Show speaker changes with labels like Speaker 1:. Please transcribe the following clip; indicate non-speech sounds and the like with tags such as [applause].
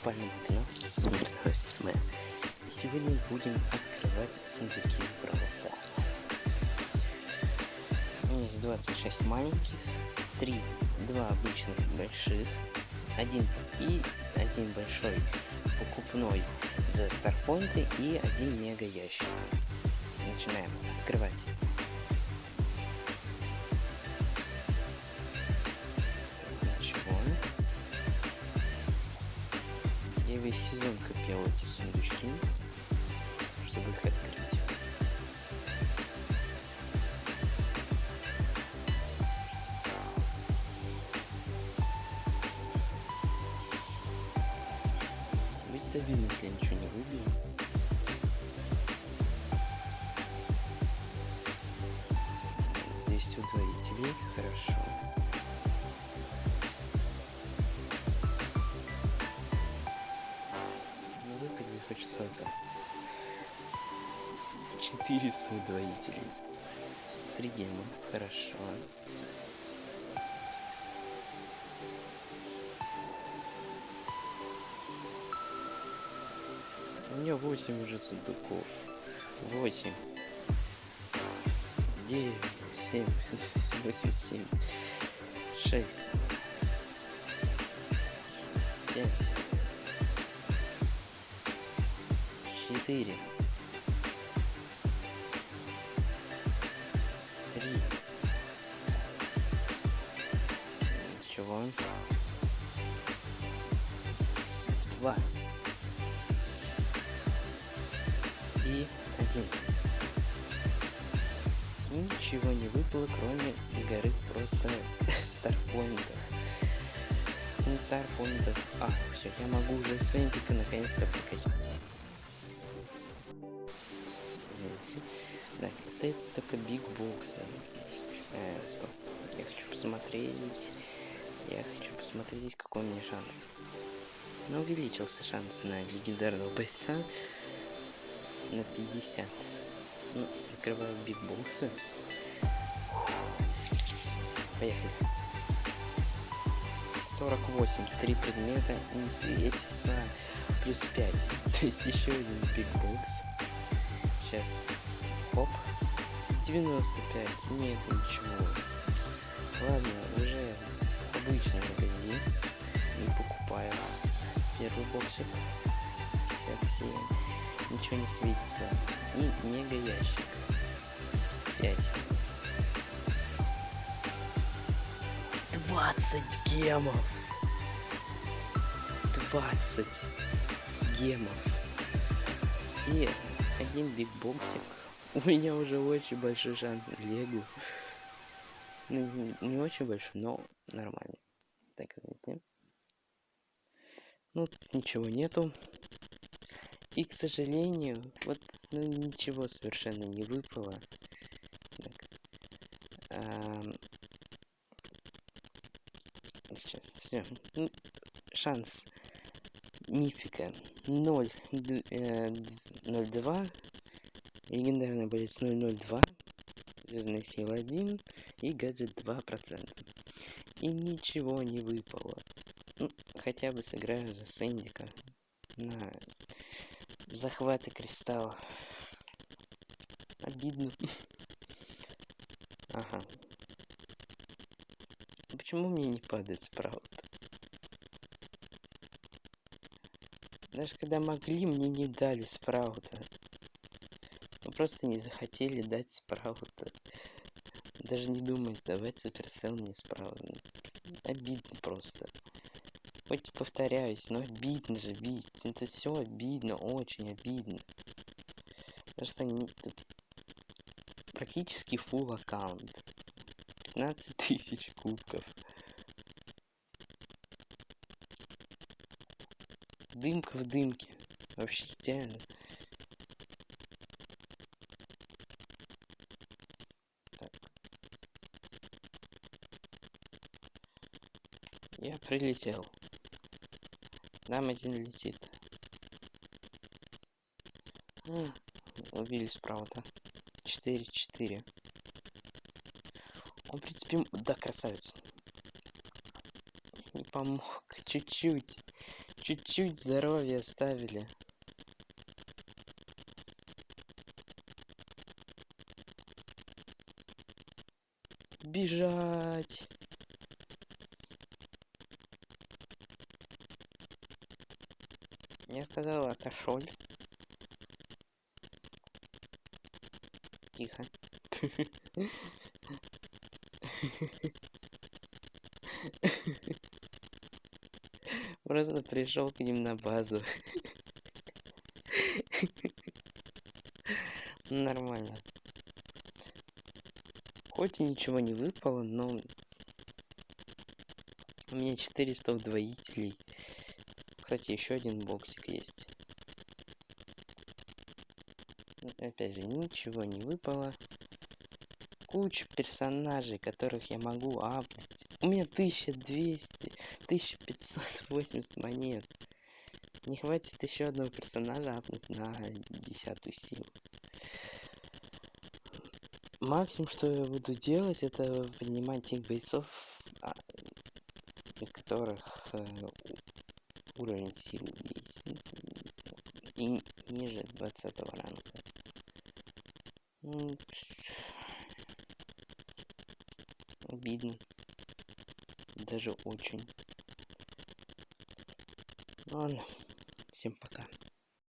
Speaker 1: спальном смертного СМС. И сегодня будем открывать сундуки Stars. У есть 26 маленьких, 3, 2 обычных больших, один и один большой покупной за старпоинты и один мега ящик. Начинаем открывать. Быть стабильным, если я ничего не выбью. Здесь удвоителей, хорошо. Ну выпади хоть что-то. 400 удвоителей. Три гема, хорошо. Меня 8 уже сундуков. 8. 9, 7, 8, 7, 6, 5, 4, и 1. Ничего не выпало, кроме горы просто [laughs] старпоинтов. Старпоинтов. А, все, я могу уже Сэндика наконец-то прокачать. Да, остается только биг боксы. Э, стоп. Я хочу посмотреть. Я хочу посмотреть, какой у меня шанс. Ну, увеличился шанс на легендарного бойца на 50. Ну, закрываю бигбоксы. Поехали. 48. Три предмета не светится. Плюс 5. [laughs] То есть еще один бигбокс. Сейчас. Хоп. 95. Нет, ничего. Ладно, уже обычный магазин. Не покупаю. Первый боксик. 57 ничего не светится. И мега ящик. 5. 20 гемов. 20 гемов. И один big боксик. [laughs] У меня уже очень большой шанс на Легу. Ну, не, очень большой, но нормально. Так, знаете. Ну, тут ничего нету. И, к сожалению, вот ну, ничего совершенно не выпало. Так. Ам... Сейчас, все. Шанс мифика 0, э, 0,2. Легендарный боец 002. Звездная сила 1. И гаджет 2%. И ничего не выпало. Ну, хотя бы сыграю за Сэндика на захваты кристалла. Обидно. [laughs] Ага. Почему мне не падает спраут? Даже когда могли, мне не дали спраута. Вы просто не захотели дать спраута. Даже не думать давать суперсел мне спраут. Обидно просто. Хоть повторяюсь, но обидно же бить. Это все обидно, очень обидно. Потому что они практически full аккаунт. 15 тысяч кубков. Дымка в дымке. Вообще идеально. Так. Я прилетел. Нам один летит. Убили спраута. 4-4. Он, в принципе, да, красавец. Не помог. [laughs] Чуть-чуть. Чуть-чуть здоровья оставили. Бежать. Я сказал, отошел. Тихо. Просто пришел к ним на базу. Нормально. Хоть и ничего не выпало, но у меня 400 удвоителей. Кстати, еще один боксик есть. Опять же, ничего не выпало. Куча персонажей, которых я могу апнуть. У меня 1200, 1580 монет. Не хватит еще одного персонажа апнуть на десятую силу. Максимум, что я буду делать, это поднимать тех бойцов, а, которых э, уровень силы есть. И ниже 20 ранга. Обидно. Даже очень. Ладно, всем пока.